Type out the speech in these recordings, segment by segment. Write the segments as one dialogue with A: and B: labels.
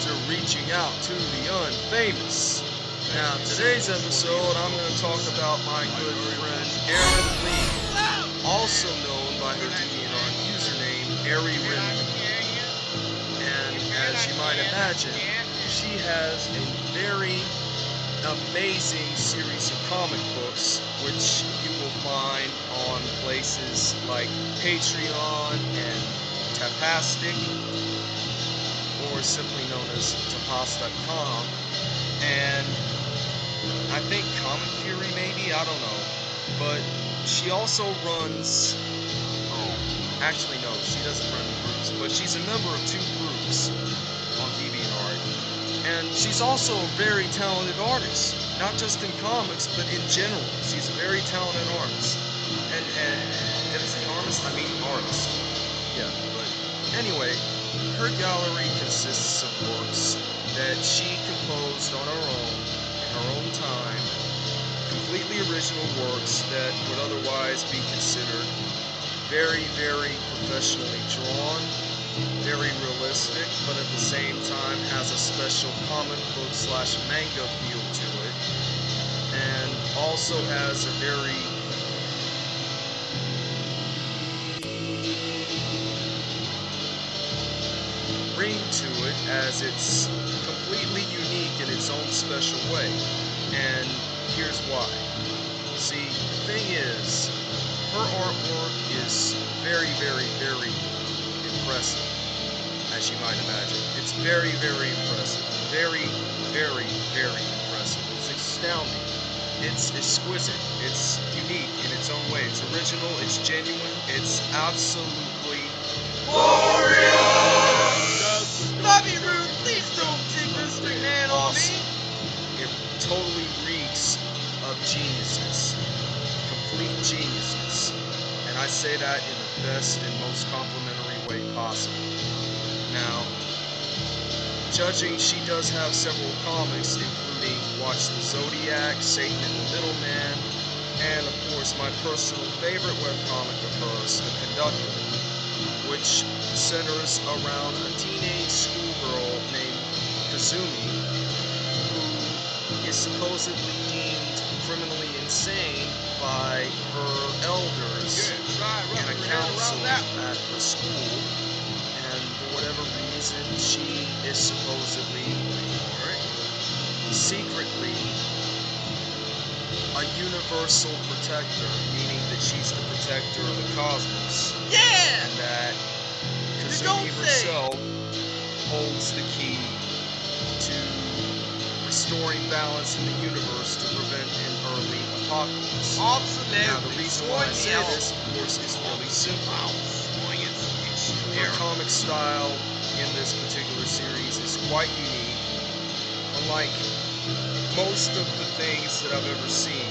A: to Reaching Out to the Unfamous. Now, today's episode, I'm going to talk about my good friend Erin Lee, also known by her DeviantArt username, Ari And as you might imagine, she has a very amazing series of comic books, which you will find on places like Patreon and Tapastic, or simply known as tapas.com, and I think Comic Fury maybe, I don't know. But she also runs, oh, actually no, she doesn't run groups, but she's a member of two groups on DeviantArt. And she's also a very talented artist, not just in comics, but in general. She's a very talented artist. And, and did I say artist? I mean artist. Yeah, but anyway, her gallery consists of works that she composed on her own, in her own time, completely original works that would otherwise be considered very, very professionally drawn, very realistic, but at the same time has a special comic book slash manga feel to it, and also has a very ring to it as it's completely unique in its own special way. And here's why. See, the thing is, her artwork is very, very, very impressive, as you might imagine. It's very, very impressive. Very, very, very impressive. It's astounding. It's exquisite. It's unique in its own way. It's original. It's genuine. It's absolutely
B: Bobby
A: say that in the best and most complimentary way possible. Now, judging, she does have several comics, including Watch the Zodiac, Satan and the Middleman, and of course my personal favorite webcomic of hers, The Conductor, which centers around a teenage schoolgirl named Kazumi, who is supposedly deemed criminally insane by her elders and a council at her school, and for whatever reason, she is supposedly secretly a universal protector, meaning that she's the protector of the cosmos,
B: Yeah!
A: and that Kazumi herself holds the key to restoring balance in the universe to prevent an early apocalypse.
B: Absolutely.
A: Now, the reason why I say this, of course, is really simple.
B: the
A: Her comic style in this particular series is quite unique. Unlike most of the things that I've ever seen,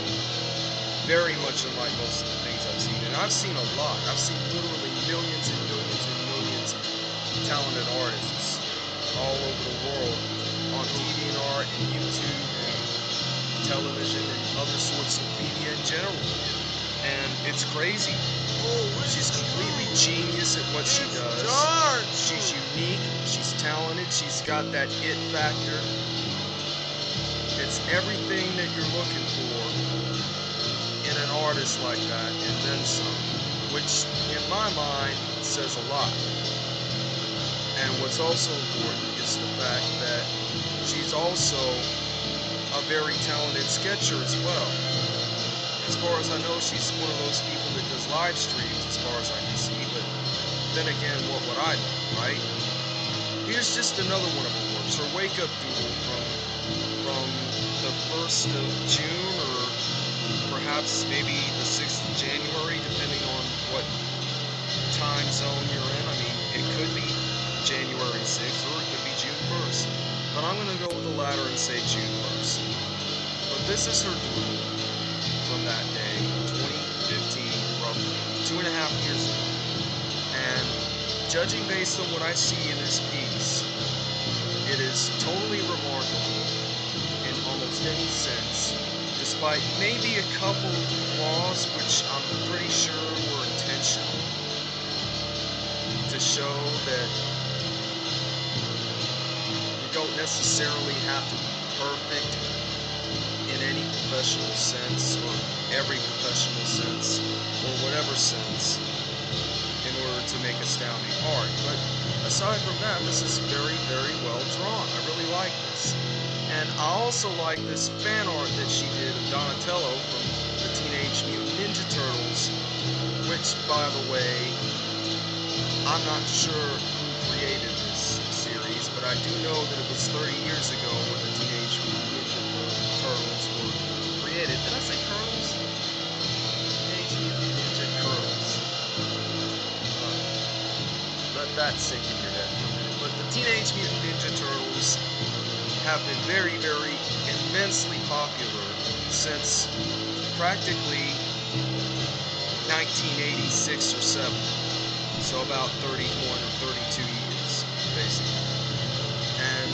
A: very much unlike most of the things I've seen. And I've seen a lot. I've seen literally millions and millions and millions of talented artists all over the world on DeviantArt and YouTube and television and media in general. And it's crazy. She's completely genius at what she does. She's unique, she's talented, she's got that it factor. It's everything that you're looking for in an artist like that, and then some, which in my mind says a lot. And what's also important is the fact that she's also a very talented sketcher as well. As far as I know, she's one of those people that does live streams, as far as I can see, but then again, what would I know, right? Here's just another one of her works, her wake up doodle from from the first of June or perhaps maybe the sixth of January, depending on what time zone you're in. I mean, it could be January 6th or it could be June 1st. But I'm gonna go with the latter and say June 1st. This is her doodle from that day, 2015, roughly two and a half years ago. And judging based on what I see in this piece, it is totally remarkable in almost any sense, despite maybe a couple flaws which I'm pretty sure were intentional to show that you don't necessarily have to be perfect professional sense or every professional sense or whatever sense in order to make astounding art. But aside from that, this is very, very well drawn. I really like this. And I also like this fan art that she did of Donatello from the Teenage Mutant Ninja Turtles, which, by the way, I'm not sure who created this series, but I do know that it was 30 years ago when the sink in your head. But the Teenage Mutant Ninja Turtles have been very, very immensely popular since practically 1986 or 7. So about 31 or 32 years, basically. And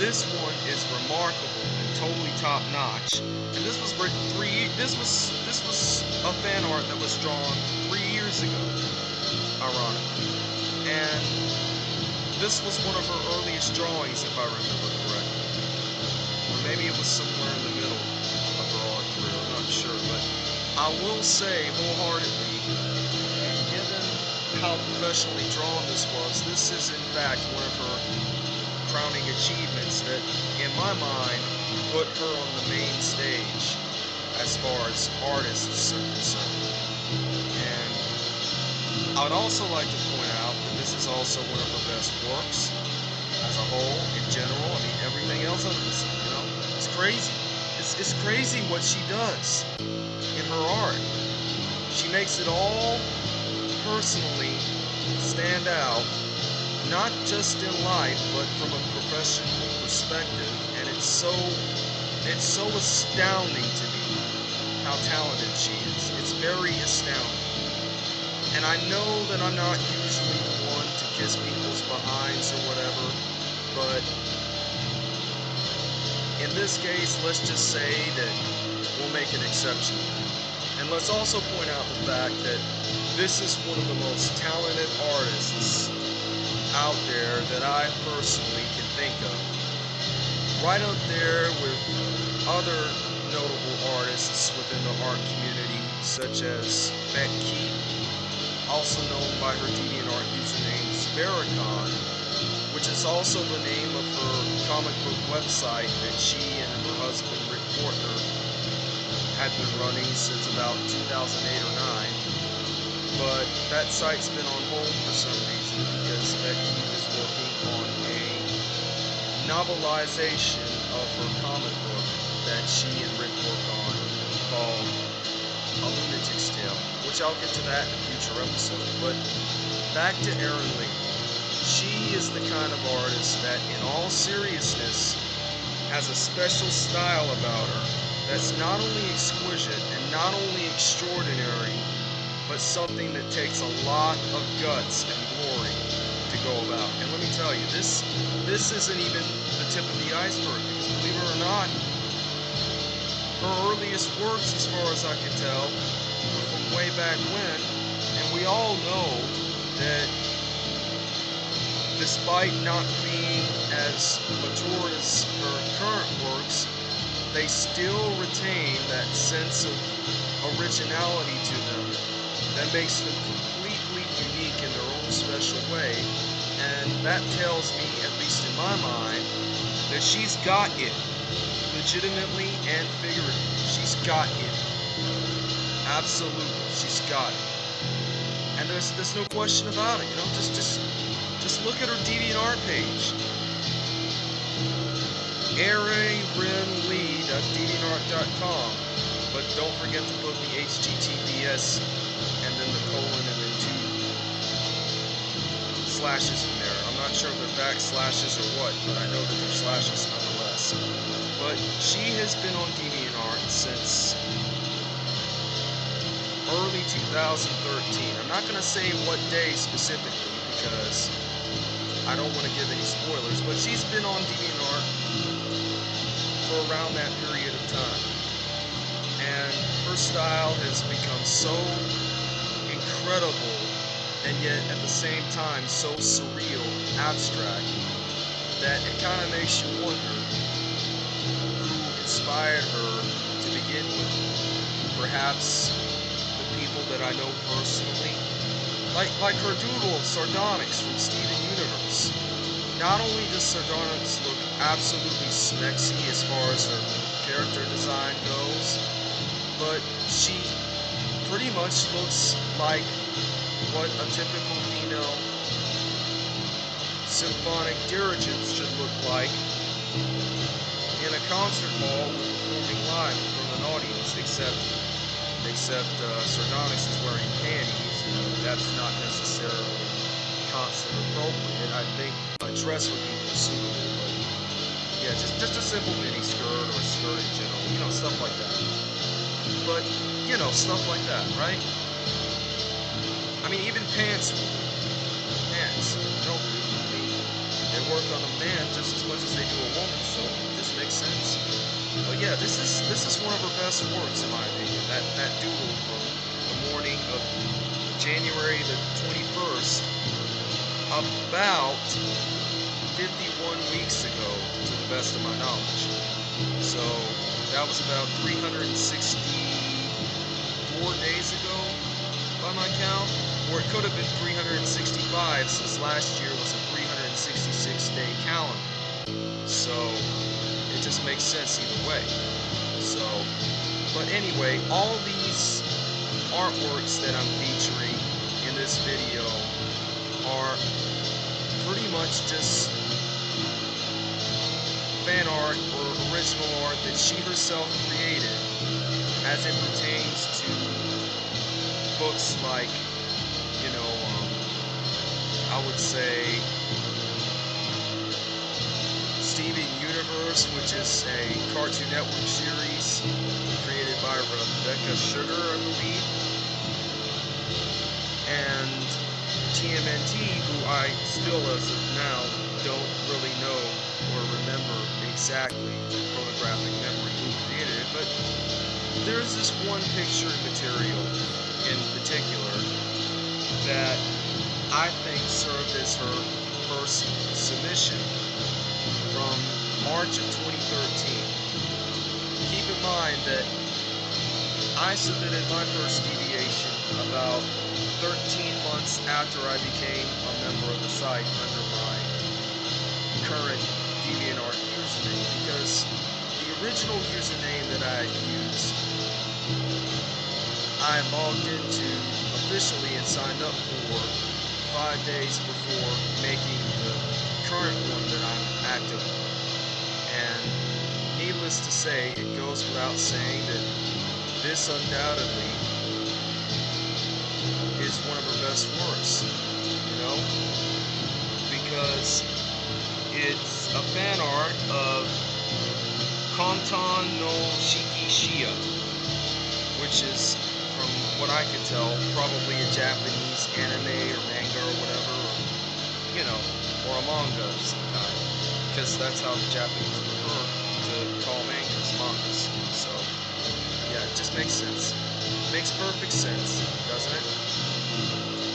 A: this one is remarkable and totally top notch. And this was written three. This was this was a fan art that was drawn three years ago, ironically. And this was one of her earliest drawings, if I remember correctly. Or maybe it was somewhere in the middle of her art career. I'm not sure, but I will say wholeheartedly, given how professionally drawn this was, this is in fact one of her crowning achievements that, in my mind, put her on the main stage as far as artists are concerned. And I would also like to point out this is also one of her best works as a whole, in general. I mean, everything else the sun, you know? It's crazy. It's, it's crazy what she does in her art. She makes it all personally stand out, not just in life, but from a professional perspective. And it's so, it's so astounding to me how talented she is. It's very astounding. And I know that I'm not kiss people's behinds or whatever, but in this case, let's just say that we'll make an exception. And let's also point out the fact that this is one of the most talented artists out there that I personally can think of. Right up there with other notable artists within the art community, such as Beck Keith, also known by her DeviantArt username Sparacon, which is also the name of her comic book website that she and her husband Rick Portner had been running since about 2008 or 9. But that site's been on hold for some reason because Becky is working on a novelization of her comic book that she and Rick work on called A Lunatic's Tale, which I'll get to that in a future episode. But back to Erin Lee. She is the kind of artist that, in all seriousness, has a special style about her that's not only exquisite and not only extraordinary, but something that takes a lot of guts and glory to go about. And let me tell you, this this isn't even the tip of the iceberg, because believe it or not, her earliest works, as far as I can tell, were from way back when, and we all know that despite not being as mature as her current works, they still retain that sense of originality to them that makes them completely unique in their own special way. And that tells me, at least in my mind, that she's got it. Legitimately and figuratively. She's got it. Absolutely. She's got it. And there's there's no question about it, you know, just just look at her DeviantArt page. AirARenLee.deviantart.com. But don't forget to put the HTTPS and then the colon and then two slashes in there. I'm not sure if they're backslashes or what, but I know that they're slashes nonetheless. But she has been on DeviantArt since early 2013. I'm not going to say what day specifically because I don't want to give any spoilers, but she's been on DeviantArt for around that period of time. And her style has become so incredible and yet at the same time so surreal, abstract, that it kind of makes you wonder who inspired her to begin with. Perhaps the people that I know personally, like like her doodle Sardonyx from Universe. Not only does Sardonyx look absolutely smexy as far as her character design goes, but she pretty much looks like what a typical female symphonic dirigent should look like in a concert hall performing live of an audience, except except uh, Sardonyx is wearing panties. that's not necessarily concert appropriate. I think dress would be suitable, but yeah, just just a simple mini skirt or a skirt in general, you know, stuff like that. But you know, stuff like that, right? I mean, even pants, pants, no, they work on a man just as much as they do a woman, so it just makes sense. But yeah, this is this is one of her best works in my opinion. That that doodle from the morning of January the 21st, about 51 weeks ago, to the best of my knowledge. So that was about 364 days ago by my count, or it could have been 365 since last year was a 366 day calendar. So it just makes sense either way. So, but anyway, all these artworks that I'm featuring in this video are pretty much just fan art or original art that she herself created as it pertains to books like, you know, um, I would say Steven Universe, which is a Cartoon Network series created by Rebecca Sugar, I believe, and TMNT, who I still, as of now, don't really know or remember exactly the photographic memory who created it, but there's this one picture material in particular that I think served as her first submission from March of 2013. Keep in mind that I submitted my first deviation about 13 months after I became a member of the site under my current DeviantArt username because the original username that I used I logged into officially and signed up for five days before making the current one that I'm active on. And needless to say, it goes without saying that this undoubtedly is one of her best works, you know? Because it's a fan art of Kantan no Shiki Shia, which is from what I can tell, probably a Japanese anime or manga or whatever, or, you know, or a manga kind. Because that's how the Japanese prefer to call mangas mangas. So, yeah, it just makes sense. Makes perfect sense, doesn't it?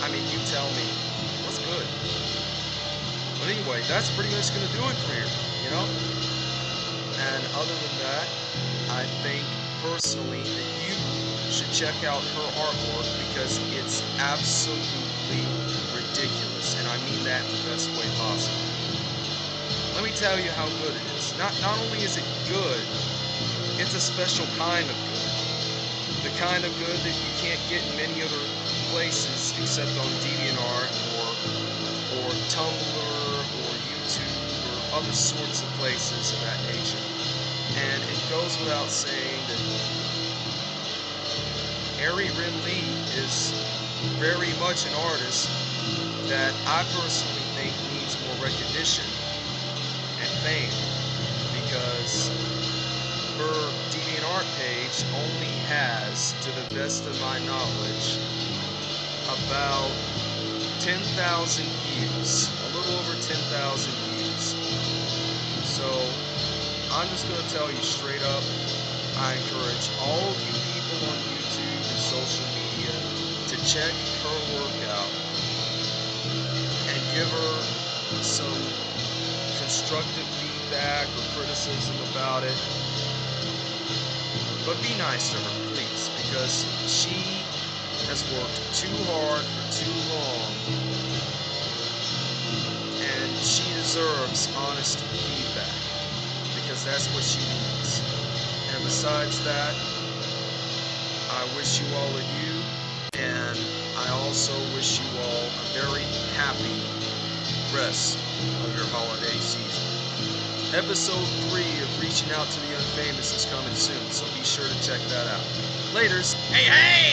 A: I mean, you tell me. What's good? But anyway, that's pretty much going to do it for here, you know? And other than that, I think personally that you should check out her artwork because it's absolutely ridiculous, and I mean that in the best way possible. Let me tell you how good it is. Not not only is it good, it's a special kind of good. The kind of good that you can't get in many other places except on DeviantArt or or Tumblr or YouTube or other sorts of places of that nature. And it goes without saying that Ari Rin Lee is very much an artist that I personally think needs more recognition and fame because her DeviantArt page only has, to the best of my knowledge, about 10,000 years, a little over 10,000 years. So I'm just going to tell you straight up, I encourage all of you people on YouTube and social media to check her work out give her some constructive feedback or criticism about it. But be nice to her, please, because she has worked too hard for too long. And she deserves honest feedback because that's what she needs. And besides that, I wish you all a you, and I also wish you all a very happy rest of your holiday season. Episode 3 of Reaching Out to the Unfamous is coming soon, so be sure to check that out. Laters!
B: Hey, hey!